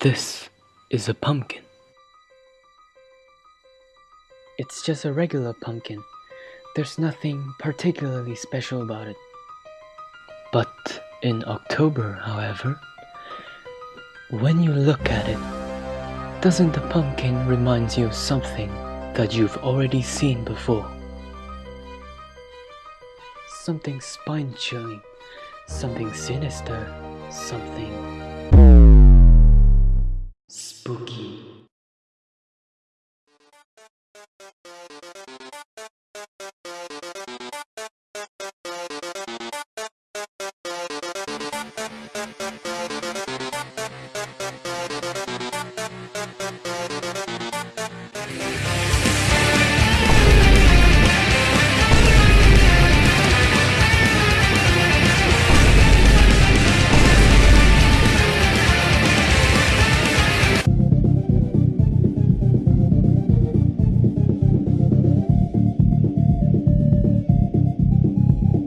This is a pumpkin. It's just a regular pumpkin. There's nothing particularly special about it. But in October, however, when you look at it, doesn't the pumpkin remind you of something that you've already seen before? Something spine chilling, something sinister, something